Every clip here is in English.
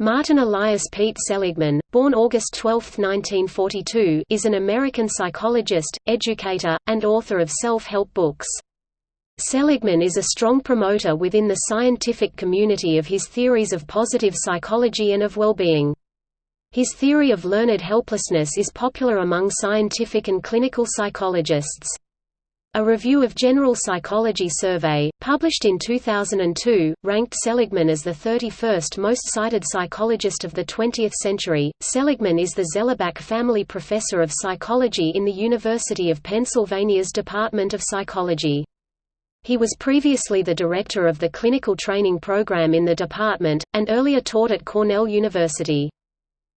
Martin Elias Pete Seligman, born August 12, 1942, is an American psychologist, educator, and author of self-help books. Seligman is a strong promoter within the scientific community of his theories of positive psychology and of well-being. His theory of learned helplessness is popular among scientific and clinical psychologists. A review of General Psychology Survey, published in 2002, ranked Seligman as the 31st most cited psychologist of the 20th century. Seligman is the Zellerbach Family Professor of Psychology in the University of Pennsylvania's Department of Psychology. He was previously the director of the clinical training program in the department, and earlier taught at Cornell University.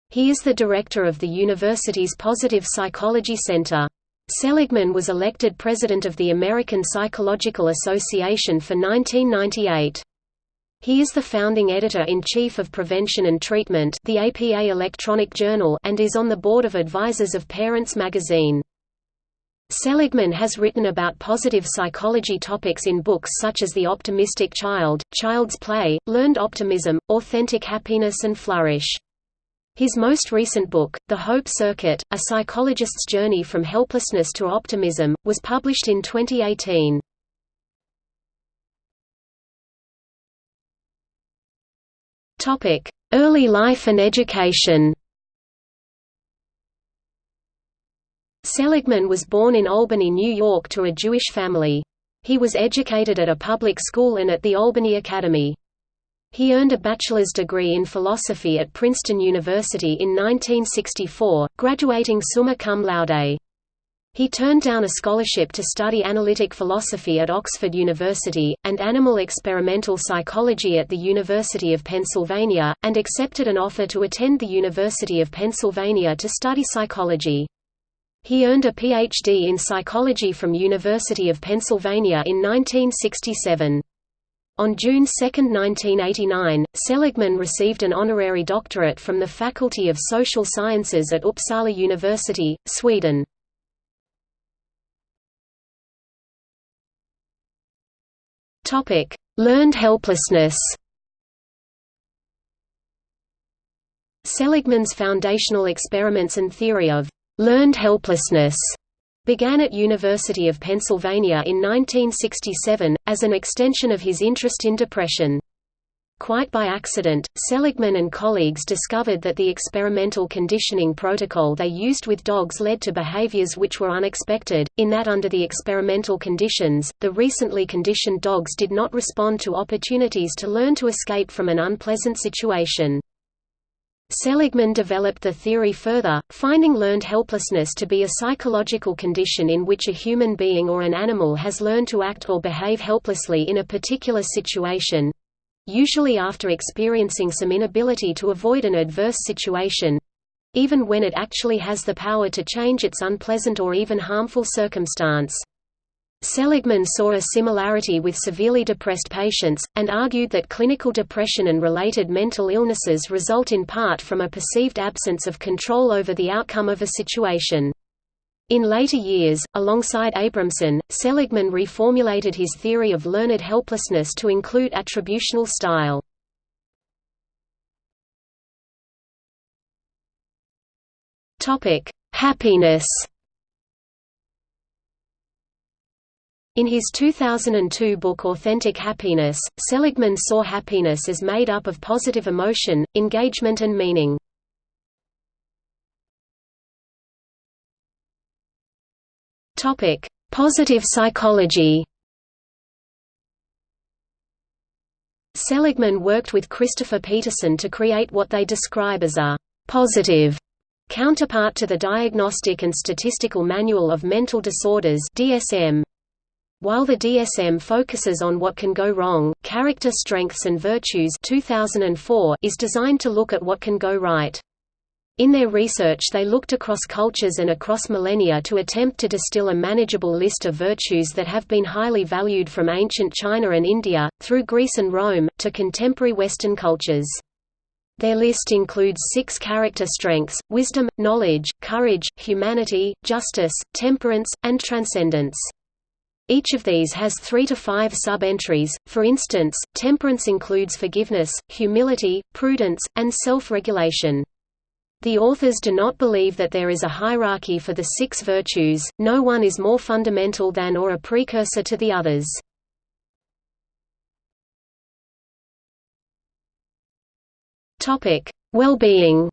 He is the director of the university's Positive Psychology Center. Seligman was elected president of the American Psychological Association for 1998. He is the founding editor-in-chief of Prevention and Treatment the APA electronic journal and is on the board of advisors of Parents magazine. Seligman has written about positive psychology topics in books such as The Optimistic Child, Child's Play, Learned Optimism, Authentic Happiness and Flourish. His most recent book, The Hope Circuit, A Psychologist's Journey from Helplessness to Optimism, was published in 2018. Early life and education Seligman was born in Albany, New York to a Jewish family. He was educated at a public school and at the Albany Academy. He earned a bachelor's degree in philosophy at Princeton University in 1964, graduating summa cum laude. He turned down a scholarship to study analytic philosophy at Oxford University, and animal experimental psychology at the University of Pennsylvania, and accepted an offer to attend the University of Pennsylvania to study psychology. He earned a Ph.D. in psychology from University of Pennsylvania in 1967. On June 2, 1989, Seligman received an honorary doctorate from the Faculty of Social Sciences at Uppsala University, Sweden. Learned helplessness Seligman's foundational experiments and theory of learned helplessness began at University of Pennsylvania in 1967, as an extension of his interest in depression. Quite by accident, Seligman and colleagues discovered that the experimental conditioning protocol they used with dogs led to behaviors which were unexpected, in that under the experimental conditions, the recently conditioned dogs did not respond to opportunities to learn to escape from an unpleasant situation. Seligman developed the theory further, finding learned helplessness to be a psychological condition in which a human being or an animal has learned to act or behave helplessly in a particular situation—usually after experiencing some inability to avoid an adverse situation—even when it actually has the power to change its unpleasant or even harmful circumstance. Seligman saw a similarity with severely depressed patients, and argued that clinical depression and related mental illnesses result in part from a perceived absence of control over the outcome of a situation. In later years, alongside Abramson, Seligman reformulated his theory of learned helplessness to include attributional style. Happiness In his 2002 book Authentic Happiness, Seligman saw happiness as made up of positive emotion, engagement and meaning. Positive psychology Seligman worked with Christopher Peterson to create what they describe as a «positive» counterpart to the Diagnostic and Statistical Manual of Mental Disorders DSM. While the DSM focuses on what can go wrong, Character Strengths and Virtues 2004 is designed to look at what can go right. In their research they looked across cultures and across millennia to attempt to distill a manageable list of virtues that have been highly valued from ancient China and India, through Greece and Rome, to contemporary Western cultures. Their list includes six character strengths, wisdom, knowledge, courage, humanity, justice, temperance, and transcendence. Each of these has three to five sub-entries, for instance, temperance includes forgiveness, humility, prudence, and self-regulation. The authors do not believe that there is a hierarchy for the six virtues, no one is more fundamental than or a precursor to the others. Well-being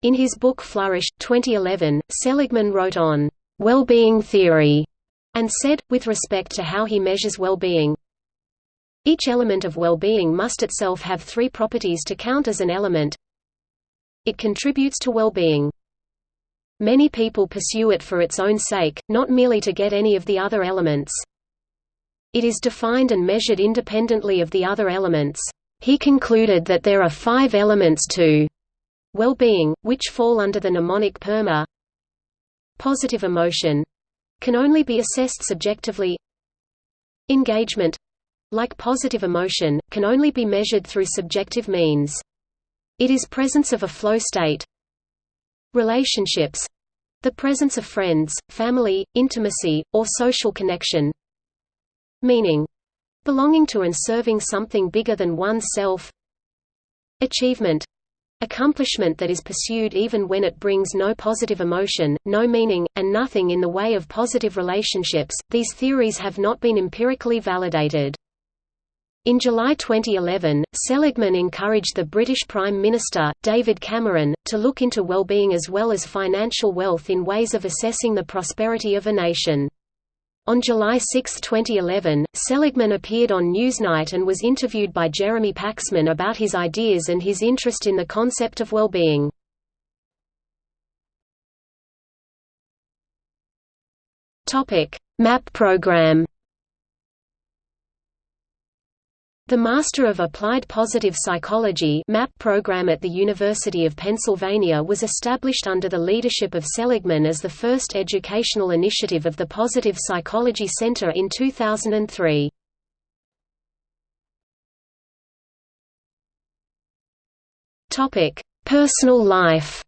In his book Flourish, 2011, Seligman wrote on well-being theory, and said, with respect to how he measures well-being, each element of well-being must itself have three properties to count as an element. It contributes to well-being. Many people pursue it for its own sake, not merely to get any of the other elements. It is defined and measured independently of the other elements. He concluded that there are five elements to well-being, which fall under the mnemonic PERMA Positive emotion can only be assessed subjectively. Engagement like positive emotion, can only be measured through subjective means. It is presence of a flow state. Relationships the presence of friends, family, intimacy, or social connection. Meaning belonging to and serving something bigger than one's self. Achievement Accomplishment that is pursued even when it brings no positive emotion, no meaning, and nothing in the way of positive relationships. These theories have not been empirically validated. In July 2011, Seligman encouraged the British Prime Minister, David Cameron, to look into well-being as well as financial wealth in ways of assessing the prosperity of a nation. On July 6, 2011, Seligman appeared on Newsnight and was interviewed by Jeremy Paxman about his ideas and his interest in the concept of well-being. MAP program The Master of Applied Positive Psychology MAP program at the University of Pennsylvania was established under the leadership of Seligman as the first educational initiative of the Positive Psychology Center in 2003. Personal life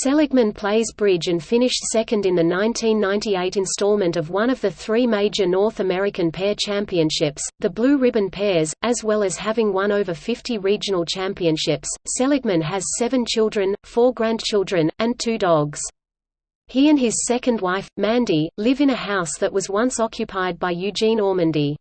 Seligman plays bridge and finished second in the 1998 installment of one of the three major North American pair championships, the Blue Ribbon Pairs, as well as having won over 50 regional championships. Seligman has seven children, four grandchildren, and two dogs. He and his second wife, Mandy, live in a house that was once occupied by Eugene Ormandy.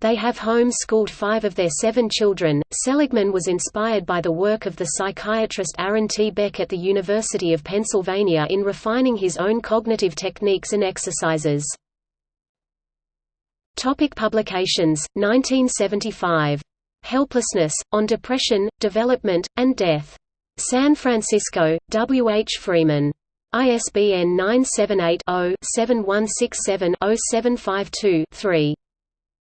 They have home-schooled five of their seven children. Seligman was inspired by the work of the psychiatrist Aaron T. Beck at the University of Pennsylvania in refining his own cognitive techniques and exercises. Topic publications 1975 Helplessness on Depression, Development and Death. San Francisco, W. H. Freeman. ISBN 978 0 7167 0752 3.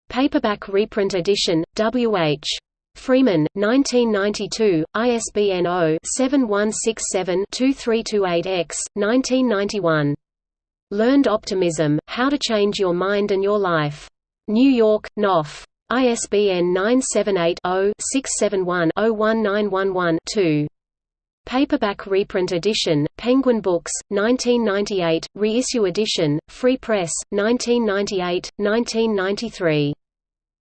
Paperback reprint edition, W. H. Freeman, 1992, ISBN 0-7167-2328-X, 1991. Learned Optimism, How to Change Your Mind and Your Life. New York, Knopf. ISBN 978-0-671-01911-2. Paperback reprint edition, Penguin Books, 1998, reissue edition, Free Press, 1998, 1993.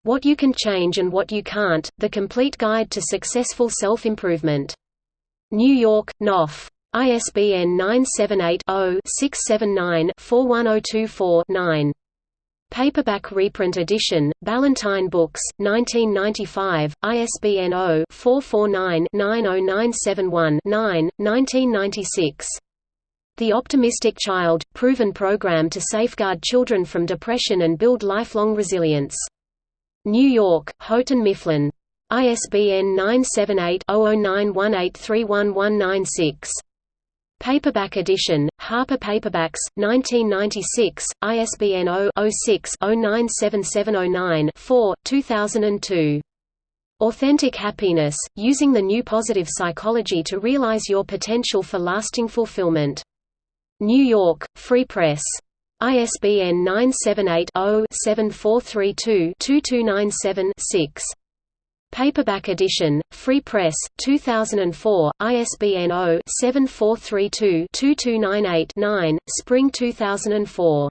What You Can Change and What You Can't, The Complete Guide to Successful Self-Improvement. New York, Knopf. ISBN 978 0 679 41024 9. Paperback reprint edition, Ballantine Books, 1995, ISBN 0-449-90971-9, 1996. The Optimistic Child – Proven Program to Safeguard Children from Depression and Build Lifelong Resilience. New York, Houghton Mifflin. ISBN 978 0091831196. Paperback edition, Harper Paperbacks, 1996, ISBN 0-06-097709-4, 2002. Authentic Happiness, Using the New Positive Psychology to Realize Your Potential for Lasting Fulfillment. New York, Free Press. ISBN 978 0 7432 2297 6. Paperback edition, Free Press, 2004, ISBN 0-7432-2298-9, Spring 2004.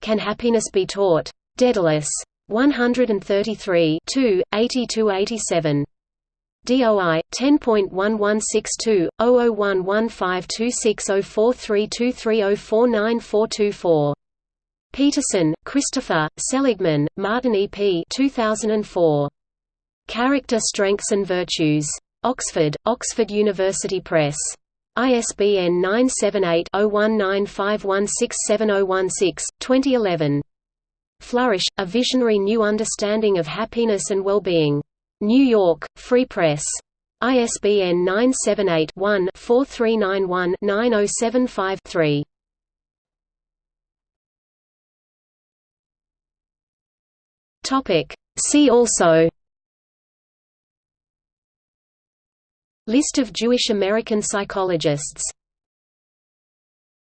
Can Happiness Be Taught? Daedalus. 133 80–87. DOI 10.1162 001152604323049424. Peterson, Christopher, Seligman, Martin E. P. 2004. Character Strengths and Virtues. Oxford, Oxford University Press. ISBN 978-0195167016, 2011. Flourish, A Visionary New Understanding of Happiness and Well-Being. New York, Free Press. ISBN 978-1-4391-9075-3. See also List of Jewish American psychologists